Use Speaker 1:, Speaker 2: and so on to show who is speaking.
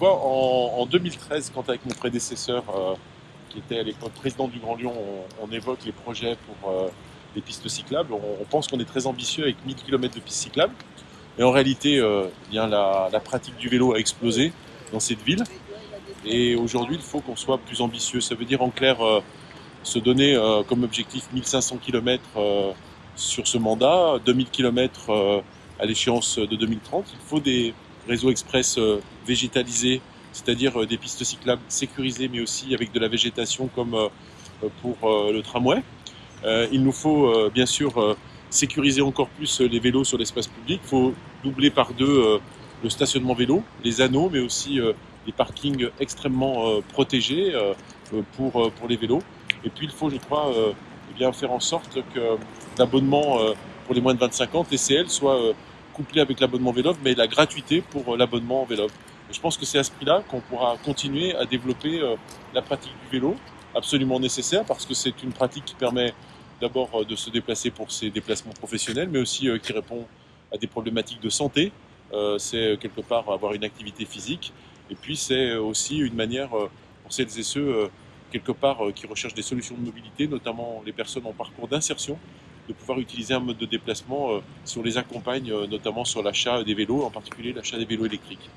Speaker 1: En, 2013, quand avec mon prédécesseur, euh, qui était à l'époque président du Grand Lyon, on, évoque les projets pour euh, les pistes cyclables, on, pense qu'on est très ambitieux avec 1000 km de pistes cyclables. Mais en réalité, euh, bien, la, pratique du vélo a explosé dans cette ville. Et aujourd'hui, il faut qu'on soit plus ambitieux. Ça veut dire en clair se donner comme objectif 1500 km sur ce mandat, 2000 km à l'échéance de 2030. Il faut des, réseau express euh, végétalisé, c'est-à-dire euh, des pistes cyclables sécurisées, mais aussi avec de la végétation comme euh, pour le tramway. il nous faut bien sûr sécuriser encore plus les vélos sur l'espace public. Il faut doubler par deux le stationnement vélo, les anneaux, mais aussi les parkings extrêmement protégés pour, pour les vélos. Et puis il faut, je crois, eh bien, faire en sorte que l'abonnement pour les moins de 25 ans, TCL, soit couplé avec l'abonnement vélo, mais la gratuité pour euh, l'abonnement vélo. je pense que c'est à ce prix-là qu'on pourra continuer à développer euh, la pratique du vélo, absolument nécessaire parce que c'est une pratique qui permet d'abord euh, de se déplacer pour ses déplacements professionnels, mais aussi qui répond à des problématiques de santé. C'est quelque part avoir une activité physique, et puis c'est aussi une manière pour celles et ceux quelque part qui recherchent des solutions de mobilité, notamment les personnes en parcours d'insertion, de pouvoir utiliser un mode de déplacement euh, si on les accompagne, euh, notamment sur l'achat des vélos, en particulier l'achat des vélos électriques.